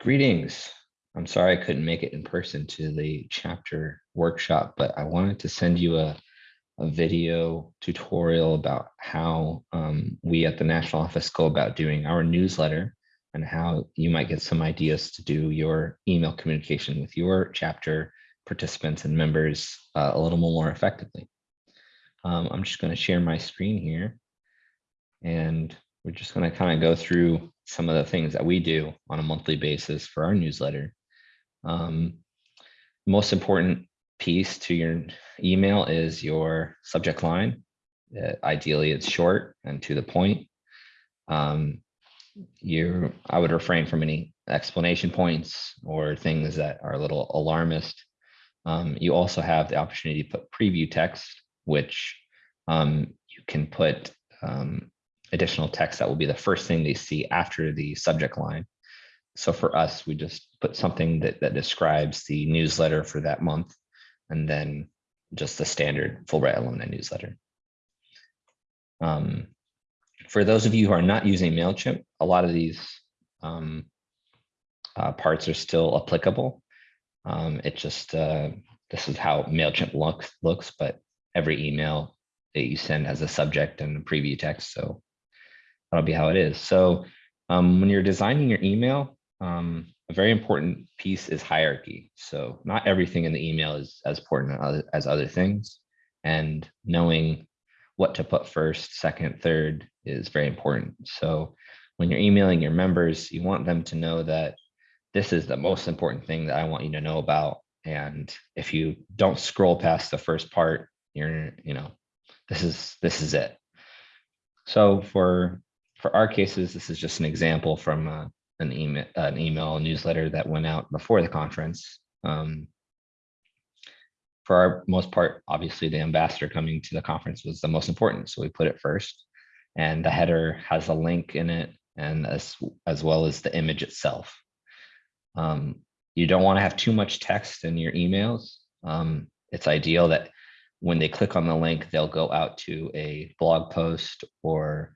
Greetings. I'm sorry I couldn't make it in person to the chapter workshop, but I wanted to send you a, a video tutorial about how um, we at the national office go about doing our newsletter and how you might get some ideas to do your email communication with your chapter participants and members uh, a little more effectively. Um, I'm just going to share my screen here and we're just going to kind of go through some of the things that we do on a monthly basis for our newsletter. Um, most important piece to your email is your subject line. Uh, ideally, it's short and to the point. Um, you, I would refrain from any explanation points or things that are a little alarmist. Um, you also have the opportunity to put preview text, which um, you can put um, additional text that will be the first thing they see after the subject line. So for us, we just put something that, that describes the newsletter for that month, and then just the standard Fulbright alumni newsletter. Um, for those of you who are not using MailChimp, a lot of these um, uh, parts are still applicable. Um, it just, uh, this is how MailChimp looks, looks, but every email that you send has a subject and a preview text. So that'll be how it is. So um, when you're designing your email, um, a very important piece is hierarchy. So not everything in the email is as important as other things. And knowing what to put first, second, third is very important. So when you're emailing your members, you want them to know that this is the most important thing that I want you to know about. And if you don't scroll past the first part, you're, you know, this is this is it. So for for our cases, this is just an example from uh, an email, an email newsletter that went out before the conference. Um, for our most part, obviously the ambassador coming to the conference was the most important. So we put it first and the header has a link in it and as, as well as the image itself. Um, you don't want to have too much text in your emails. Um, it's ideal that when they click on the link, they'll go out to a blog post or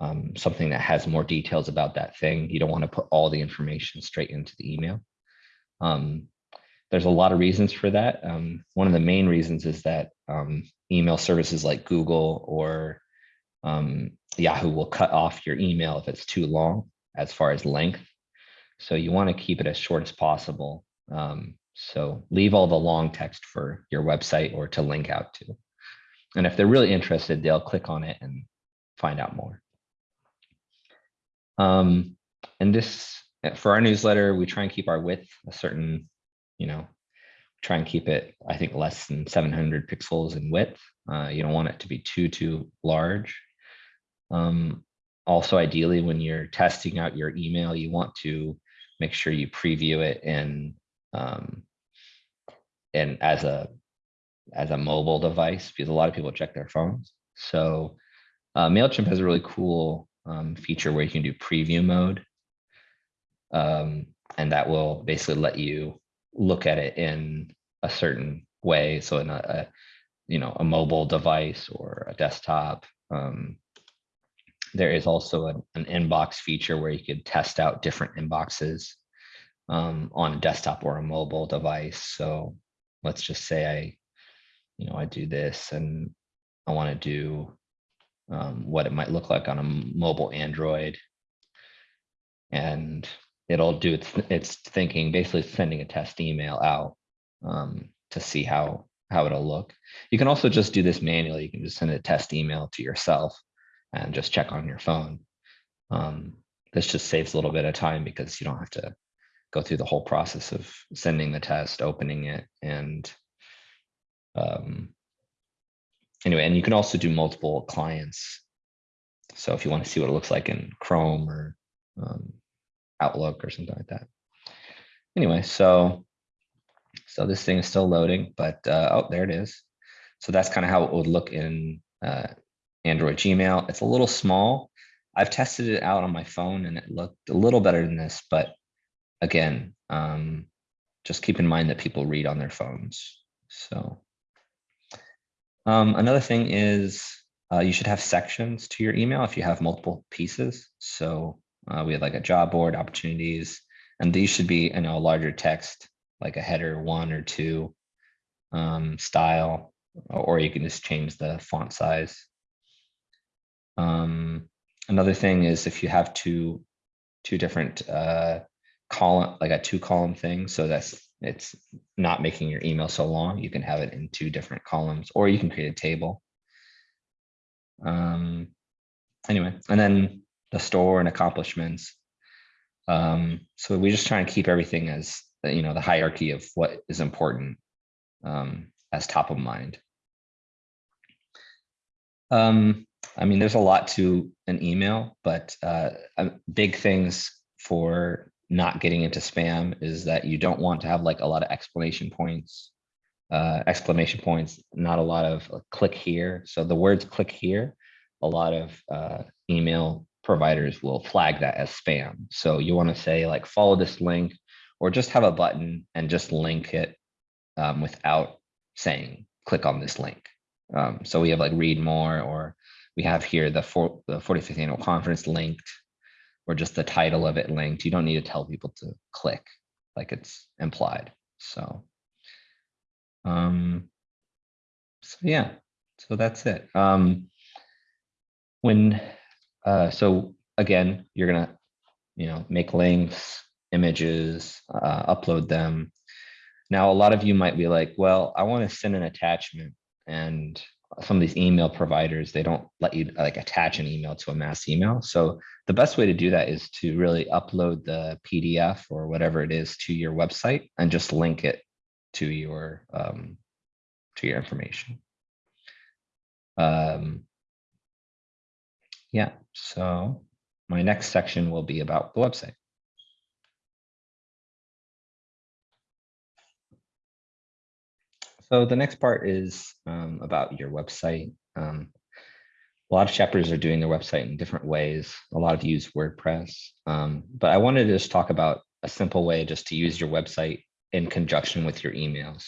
um, something that has more details about that thing. You don't want to put all the information straight into the email. Um, there's a lot of reasons for that. Um, one of the main reasons is that um, email services like Google or um, Yahoo will cut off your email if it's too long as far as length. So you want to keep it as short as possible. Um, so leave all the long text for your website or to link out to. And if they're really interested, they'll click on it and find out more. Um, and this, eh, for our newsletter, we try and keep our width a certain, you know, try and keep it, I think, less than 700 pixels in width. Uh, you don't want it to be too, too large. Um, also, ideally, when you're testing out your email, you want to make sure you preview it in um, and as a as a mobile device because a lot of people check their phones. So uh, MailChimp has a really cool um, feature where you can do preview mode. Um, and that will basically let you look at it in a certain way. So in a, a you know, a mobile device or a desktop. Um, there is also an, an, inbox feature where you could test out different inboxes um, on a desktop or a mobile device. So let's just say I, you know, I do this and I want to do um, what it might look like on a mobile Android. And it'll do its, its thinking, basically sending a test email out um, to see how, how it'll look. You can also just do this manually. You can just send a test email to yourself and just check on your phone. Um, this just saves a little bit of time because you don't have to go through the whole process of sending the test, opening it, and um, anyway, and you can also do multiple clients. So if you want to see what it looks like in Chrome or um, Outlook or something like that. Anyway, so so this thing is still loading, but uh, oh, there it is. So that's kind of how it would look in uh, Android Gmail. It's a little small. I've tested it out on my phone and it looked a little better than this, but again, um, just keep in mind that people read on their phones. So um, another thing is uh, you should have sections to your email if you have multiple pieces. So uh, we have like a job board, opportunities, And these should be, you know, larger text, like a header one or two um, style, or you can just change the font size. Um, another thing is if you have two, two different uh, column, like a two column thing, so that's it's not making your email so long, you can have it in two different columns, or you can create a table. Um, anyway, and then the store and accomplishments. Um, so we just try and keep everything as you know the hierarchy of what is important um, as top of mind. Um, I mean, there's a lot to an email, but uh, big things for not getting into spam is that you don't want to have like a lot of explanation points, uh, exclamation points, not a lot of uh, click here. So the words click here, a lot of uh, email providers will flag that as spam. So you want to say like follow this link or just have a button and just link it um, without saying click on this link. Um, so we have like read more or we have here the, the 45th annual conference linked or just the title of it linked. You don't need to tell people to click like it's implied. So, um, so yeah, so that's it. Um, when, uh, so again, you're gonna, you know, make links, images, uh, upload them. Now, a lot of you might be like, well, I want to send an attachment and some of these email providers, they don't let you like attach an email to a mass email. So the best way to do that is to really upload the PDF or whatever it is to your website and just link it to your um, to your information. Um, yeah, so my next section will be about the website. So the next part is um, about your website. Um, a lot of chapters are doing their website in different ways. A lot of use WordPress, um, but I wanted to just talk about a simple way just to use your website in conjunction with your emails.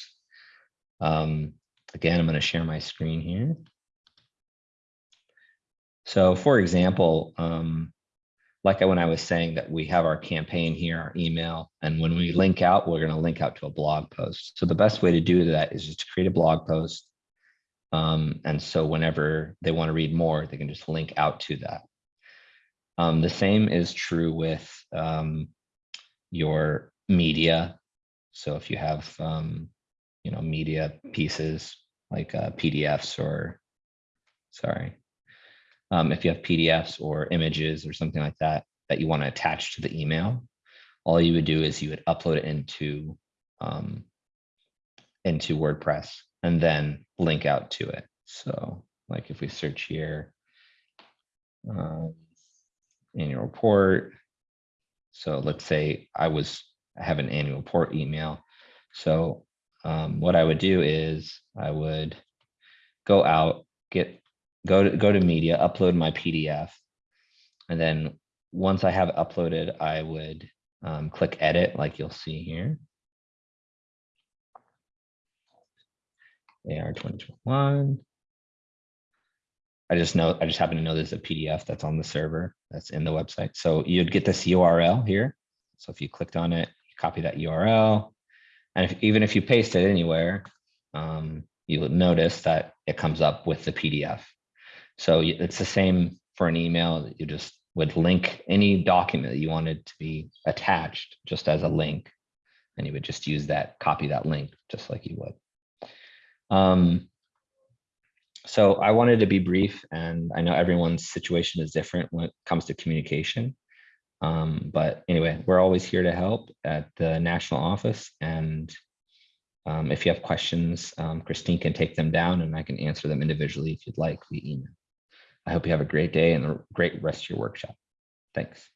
Um, again, I'm going to share my screen here. So for example, um, like when I was saying that we have our campaign here, our email, and when we link out, we're going to link out to a blog post. So the best way to do that is just to create a blog post. Um, and so whenever they want to read more, they can just link out to that. Um, the same is true with um, your media. So if you have, um, you know, media pieces like uh, PDFs or, sorry, um, if you have PDFs or images or something like that that you want to attach to the email, all you would do is you would upload it into um, into WordPress and then link out to it. So like if we search here, um, annual report. So let's say I was I have an annual report email. So um, what I would do is I would go out, get go to go to media, upload my PDF. And then once I have uploaded, I would um, click edit like you'll see here. AR 2021. I just know, I just happen to know there's a PDF that's on the server that's in the website. So you'd get this URL here. So if you clicked on it, you copy that URL. And if, even if you paste it anywhere, um, you'll notice that it comes up with the PDF. So it's the same for an email. You just would link any document that you wanted to be attached just as a link. And you would just use that, copy that link just like you would. Um, so I wanted to be brief and I know everyone's situation is different when it comes to communication. Um, but anyway, we're always here to help at the national office. And um, if you have questions, um, Christine can take them down and I can answer them individually if you'd like via email. I hope you have a great day and a great rest of your workshop. Thanks.